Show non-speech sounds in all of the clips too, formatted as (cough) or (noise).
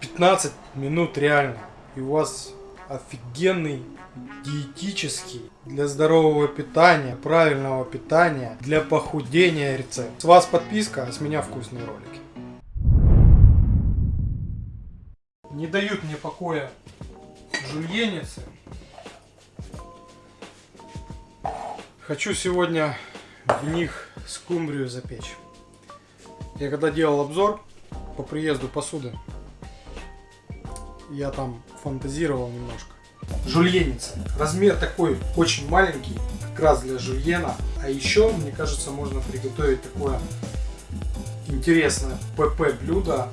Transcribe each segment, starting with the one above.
15 минут реально. И у вас офигенный диетический, для здорового питания, правильного питания, для похудения рецепт. С вас подписка, а с меня вкусные ролики. Не дают мне покоя жульеницы. Хочу сегодня в них скумбрию запечь. Я когда делал обзор по приезду посуды, я там фантазировал немножко. Жульеница. Размер такой очень маленький, как раз для жульена. А еще, мне кажется, можно приготовить такое интересное ПП блюдо.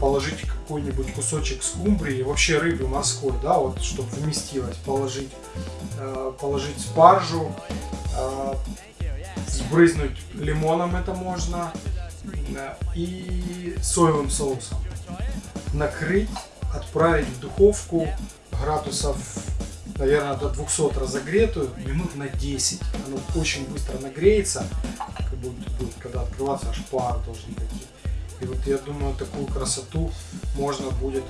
Положить какой-нибудь кусочек скумбрии, вообще рыбы морской, да, вот, чтобы вместилось. Положить, э, положить спаржу, э, сбрызнуть лимоном это можно. Э, и соевым соусом. Накрыть, отправить в духовку градусов, наверное, до 200 разогретую, минут на 10. Оно очень быстро нагреется, как будет, будет когда открываться, аж пар должен пойти. И вот я думаю, такую красоту можно будет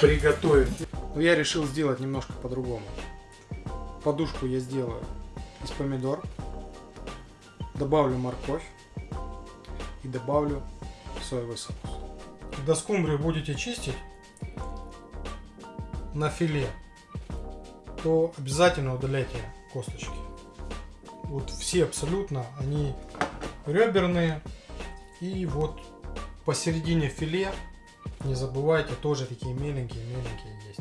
приготовить. Но я решил сделать немножко по-другому. Подушку я сделаю из помидор, добавлю морковь и добавлю соевый соус. Когда скумбрию будете чистить, на филе, то обязательно удаляйте косточки. Вот все абсолютно, они реберные. И вот посередине филе, не забывайте, тоже такие меленькие-меленькие есть.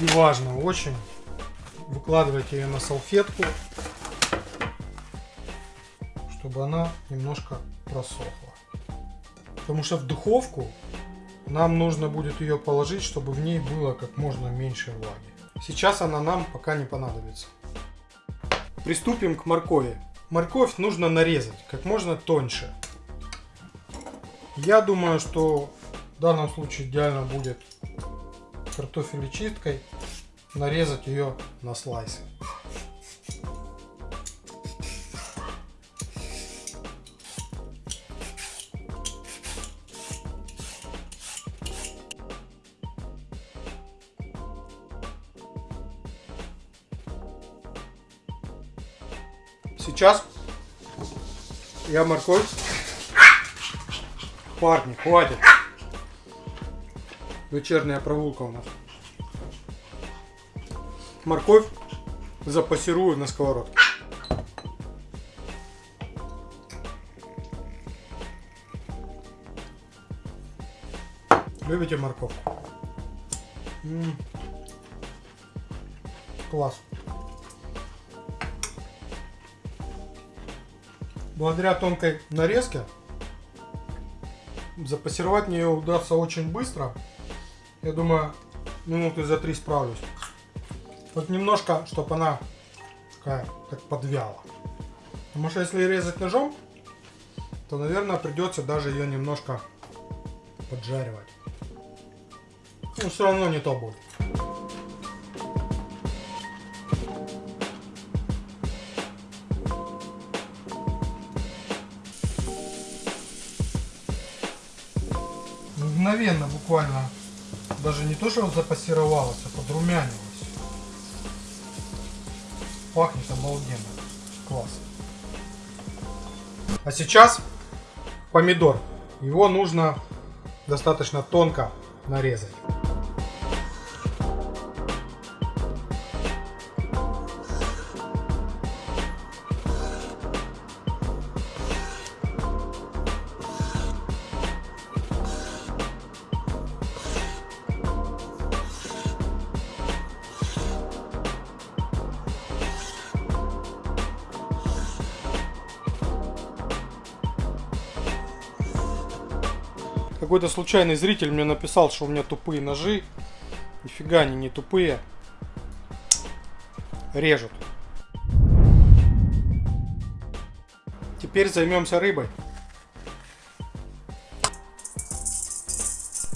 И важно очень, выкладывайте ее на салфетку, чтобы она немножко просохла. Потому что в духовку нам нужно будет ее положить, чтобы в ней было как можно меньше влаги. Сейчас она нам пока не понадобится. Приступим к моркови. Морковь нужно нарезать как можно тоньше. Я думаю, что в данном случае идеально будет картофелечисткой нарезать ее на слайсы. Сейчас я морковь. Парни, хватит. Вечерняя прогулка у нас. Морковь запассирую на сковородке. Любите морковку? М -м -м. Класс. Благодаря тонкой нарезке запассировать мне удастся очень быстро. Я думаю, минуты за три справлюсь. Вот немножко, чтобы она такая, так подвяла. Потому что если резать ножом, то, наверное, придется даже ее немножко поджаривать. Но все равно не то будет. Мгновенно буквально, даже не то, что запассировалось, а подрумянилось. Пахнет обалденно. Класс. А сейчас помидор. Его нужно достаточно тонко нарезать. Какой-то случайный зритель мне написал, что у меня тупые ножи. Нифига они не тупые. Режут. Теперь займемся рыбой.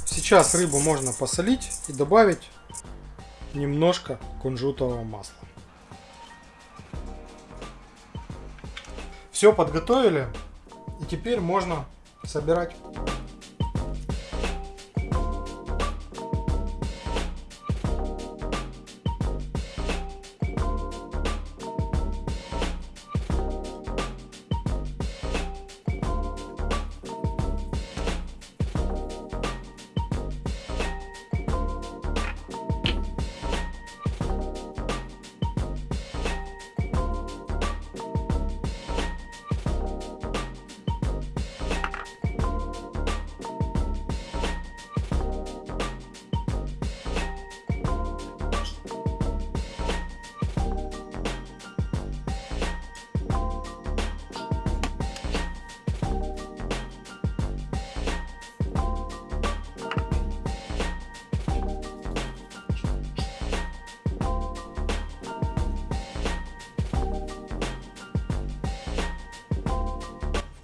Сейчас рыбу можно посолить и добавить немножко кунжутового масла. Все подготовили. И теперь можно собирать.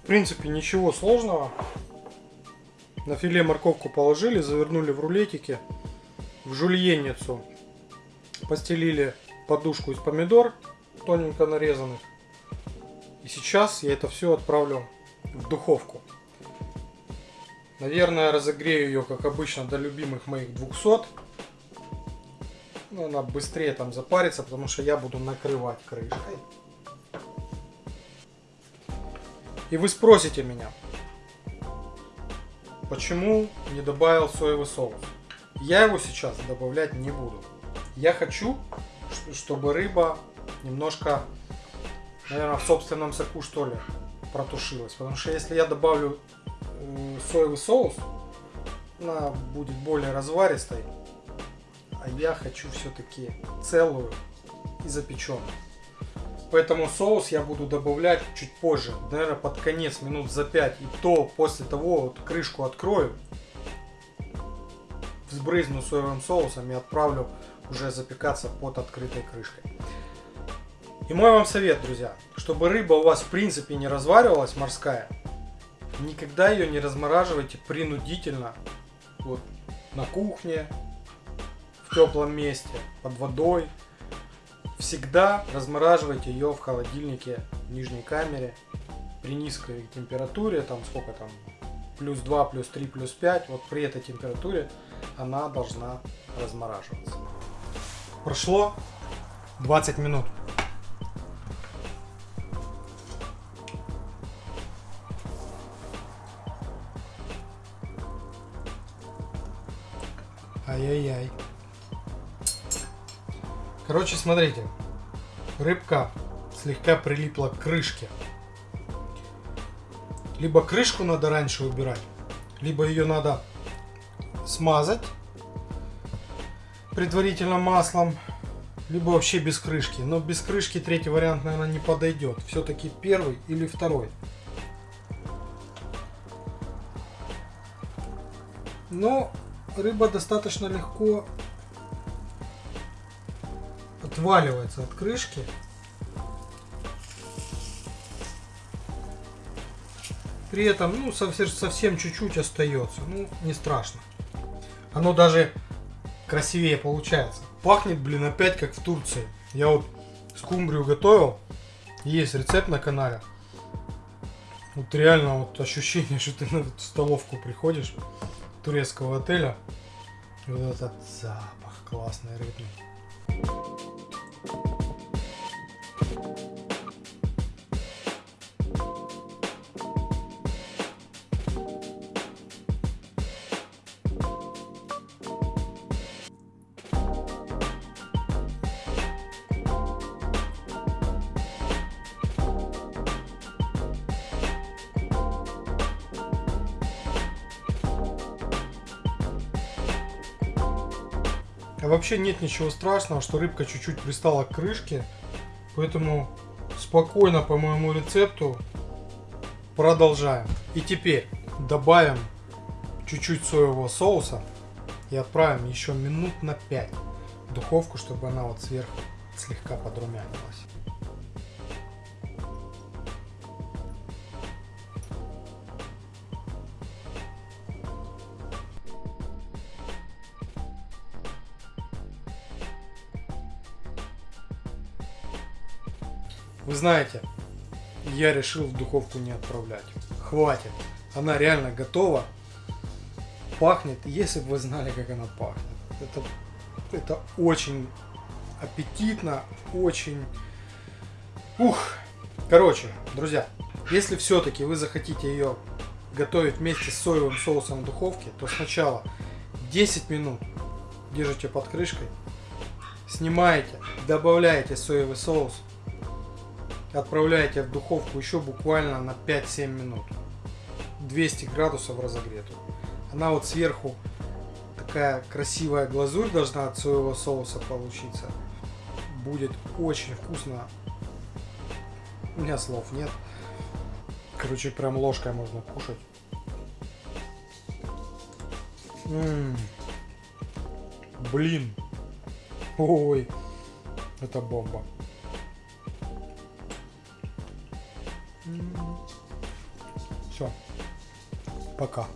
Принципе, ничего сложного. На филе морковку положили, завернули в рулетики, в жульенницу постелили подушку из помидор, тоненько нарезанных. И сейчас я это все отправлю в духовку. Наверное, разогрею ее, как обычно, до любимых моих 200. Ну, она быстрее там запарится, потому что я буду накрывать крышкой. И вы спросите меня, почему не добавил соевый соус? Я его сейчас добавлять не буду. Я хочу, чтобы рыба немножко, наверное, в собственном соку что ли протушилась. Потому что если я добавлю э, соевый соус, она будет более разваристой. А я хочу все-таки целую и запеченную. Поэтому соус я буду добавлять чуть позже, наверное, под конец, минут за 5. И то после того вот крышку открою, взбрызну соевым соусом и отправлю уже запекаться под открытой крышкой. И мой вам совет, друзья, чтобы рыба у вас в принципе не разваривалась морская, никогда ее не размораживайте принудительно вот, на кухне, в теплом месте, под водой, Всегда размораживайте ее в холодильнике в нижней камере при низкой температуре, там сколько там, плюс 2, плюс 3, плюс 5, вот при этой температуре она должна размораживаться. Прошло 20 минут. Ай-яй-яй. Короче, смотрите. Рыбка слегка прилипла к крышке. Либо крышку надо раньше убирать, либо ее надо смазать предварительно маслом, либо вообще без крышки. Но без крышки третий вариант, наверное, не подойдет. Все-таки первый или второй. Но рыба достаточно легко отваливается от крышки. При этом, ну, совсем чуть-чуть остается. Ну, не страшно. Оно даже красивее получается. Пахнет, блин, опять как в Турции. Я вот скумбрию готовил. Есть рецепт на канале. Вот реально вот ощущение, (laughs) что ты на эту столовку приходишь турецкого отеля. Вот этот запах классный рыбный. А вообще нет ничего страшного, что рыбка чуть-чуть пристала к крышке. Поэтому спокойно по моему рецепту продолжаем. И теперь добавим чуть-чуть соевого соуса и отправим еще минут на 5 в духовку, чтобы она вот сверху слегка подрумянилась. Вы знаете, я решил в духовку не отправлять. Хватит. Она реально готова. Пахнет, если бы вы знали, как она пахнет. Это, это очень аппетитно, очень... Ух! Короче, друзья, если все-таки вы захотите ее готовить вместе с соевым соусом в духовке, то сначала 10 минут держите под крышкой, снимаете, добавляете соевый соус, отправляете в духовку еще буквально на 5-7 минут. 200 градусов разогретую. Она вот сверху такая красивая глазурь должна от соевого соуса получиться. Будет очень вкусно. У меня слов нет. Короче, прям ложкой можно кушать. М-м-м. Блин. Ой. Это бомба. Все. Пока.